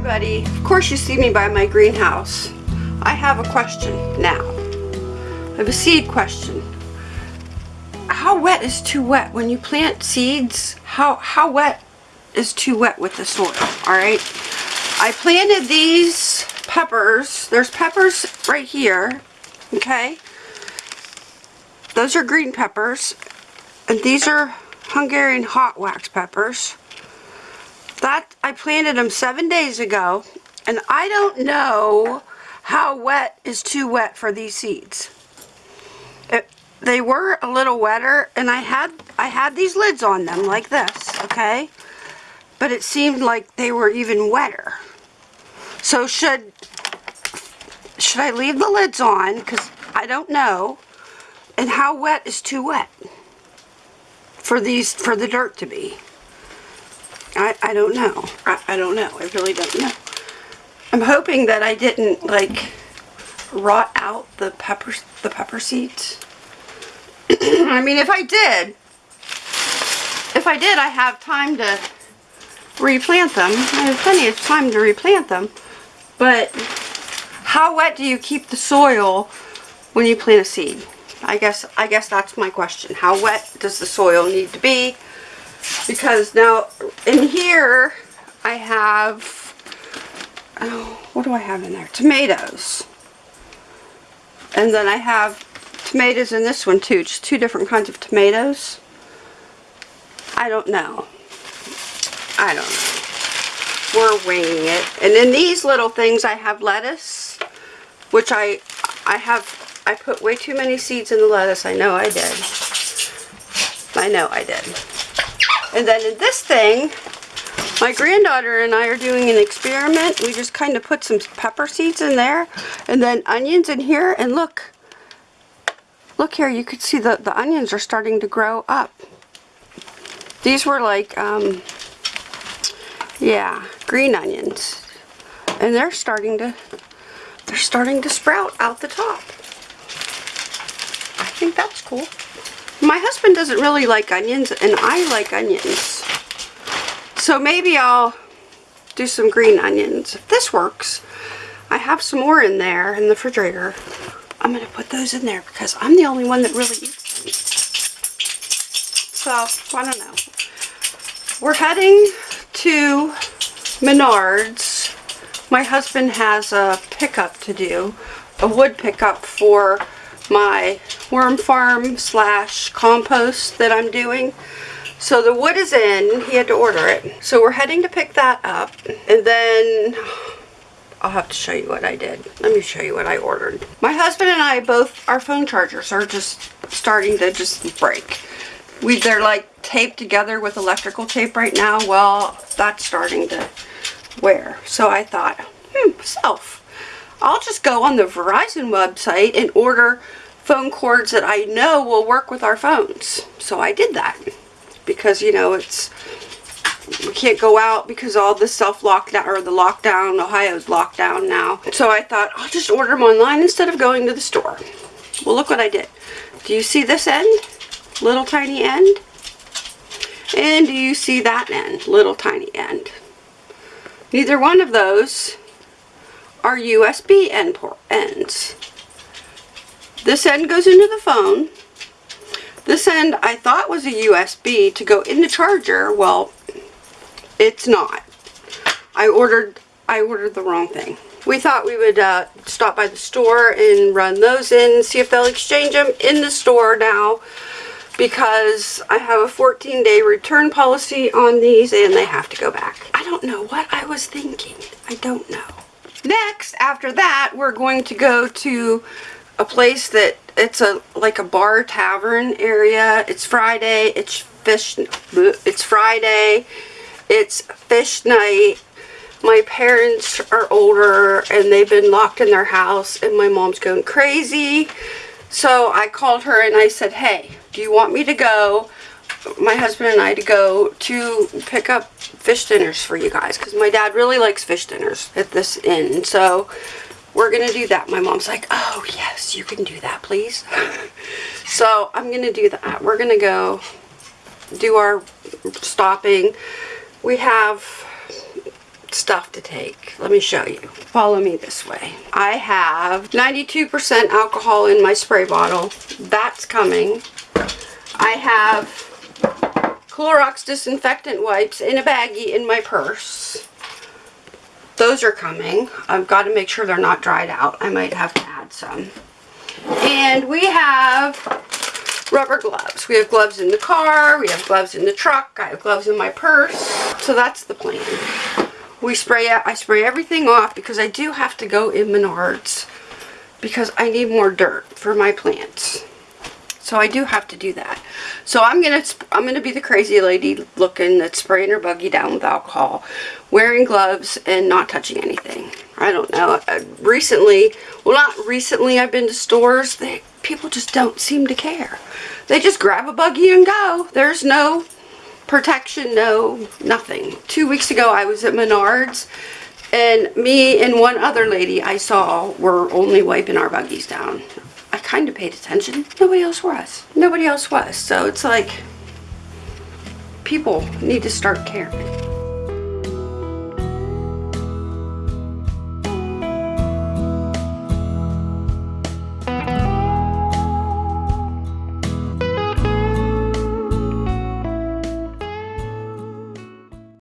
everybody. Of course you see me by my greenhouse. I have a question now. I have a seed question. How wet is too wet? When you plant seeds, how, how wet is too wet with the soil, alright? I planted these peppers. There's peppers right here, okay? Those are green peppers. And these are Hungarian hot wax peppers. That, I planted them seven days ago. And I don't know how wet is too wet for these seeds. It, they were a little wetter and I had I had these lids on them like this, okay? But it seemed like they were even wetter. So should should I leave the lids on cuz I don't know. And how wet is too wet for these for the dirt to be? I, I don't know. I, I don't know. I really don't know. I'm hoping that I didn't like rot out the pepper the pepper seeds. I mean, if I did, if I did, I have time to replant them. I have plenty of time to replant them. But how wet do you keep the soil when you plant a seed? I guess I guess that's my question. How wet does the soil need to be? Because now in here I have oh, what do I have in there? Tomatoes. And then I have tomatoes in this one too, just two different kinds of tomatoes. I don't know. I don't know. We're winging it. And in these little things I have lettuce, which I I have, I put way too many seeds in the lettuce. I know I did. I know I did. And then in this thing, my granddaughter and I are doing an experiment. We just kind of put some pepper seeds in there and then onions in here and look. Look here, you can see the, the onions are starting to grow up. These were like, um, yeah, green onions. And they're starting to, they're starting to sprout out the top. I think that's cool. My husband doesn't really like onions and I like onions. So maybe I'll do some green onions. If this works, I have some more in there in the refrigerator. I'm going to put those in there because I'm the only one that really eats them. So, I don't know. We're heading to Menards. My husband has a pickup to do, a wood pickup for my worm farm slash compost that I'm doing. So the wood is in. He had to order it. So we're heading to pick that up. And then I'll have to show you what I did. Let me show you what I ordered. My husband and I both, our phone chargers are just starting to just break. We, they're like taped together with electrical tape right now. Well, that's starting to wear. So I thought, hmm, self. I'll just go on the Verizon website and order phone cords that I know will work with our phones. So I did that because, you know, it's, we can't go out because all the self-lockdown, or the lockdown, Ohio's lockdown now. So I thought, I'll just order them online instead of going to the store. Well, look what I did. Do you see this end? Little tiny end? And do you see that end? Little tiny end. Neither one of those are USB end port ends. This end goes into the phone this end I thought was a USB to go in the charger. Well, it's not. I ordered I ordered the wrong thing. We thought we would uh, stop by the store and run those in, see if they'll exchange them in the store now because I have a 14 day return policy on these and they have to go back. I don't know what I was thinking. I don't know. Next, after that, we're going to go to a place that it's a like a bar tavern area. It's Friday. It's fish. It's Friday. It's fish night. My parents are older and they've been locked in their house and my mom's going crazy. So I called her and I said, hey, do you want me to go, my husband and I, to go to pick up fish dinners for you guys? Because my dad really likes fish dinners at this inn. So we're going to do that. My mom's like, oh, yes, you can do that, please. so I'm going to do that. We're going to go do our stopping. We have stuff to take. Let me show you. Follow me this way. I have 92% alcohol in my spray bottle. That's coming. I have Clorox disinfectant wipes in a baggie in my purse. Those are coming. I've got to make sure they're not dried out. I might have to add some. And we have rubber gloves. We have gloves in the car. We have gloves in the truck. I have gloves in my purse. So that's the plan. We spray, I spray everything off because I do have to go in Menards because I need more dirt for my plants. So I do have to do that. So I'm gonna I'm gonna be the crazy lady looking that's spraying her buggy down with alcohol, wearing gloves and not touching anything. I don't know. Uh, recently, well not recently, I've been to stores. They people just don't seem to care. They just grab a buggy and go. There's no protection, no nothing. Two weeks ago, I was at Menards. And me and one other lady I saw were only wiping our buggies down. Kind of paid attention. Nobody else was. Nobody else was. So it's like people need to start caring.